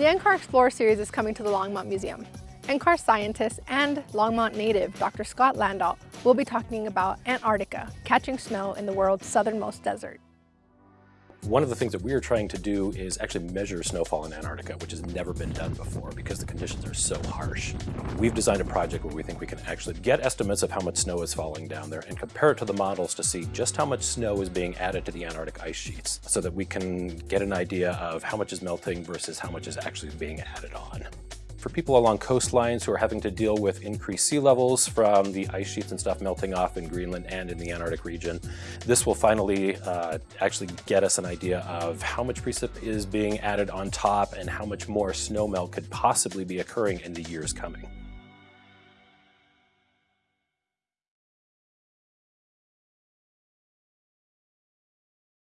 The NCAR Explorer series is coming to the Longmont Museum. NCAR scientist and Longmont native Dr. Scott Landolt will be talking about Antarctica, catching snow in the world's southernmost desert. One of the things that we are trying to do is actually measure snowfall in Antarctica, which has never been done before because the conditions are so harsh. We've designed a project where we think we can actually get estimates of how much snow is falling down there and compare it to the models to see just how much snow is being added to the Antarctic ice sheets so that we can get an idea of how much is melting versus how much is actually being added on. For people along coastlines who are having to deal with increased sea levels from the ice sheets and stuff melting off in Greenland and in the Antarctic region, this will finally uh, actually get us an idea of how much precip is being added on top and how much more snowmelt could possibly be occurring in the years coming.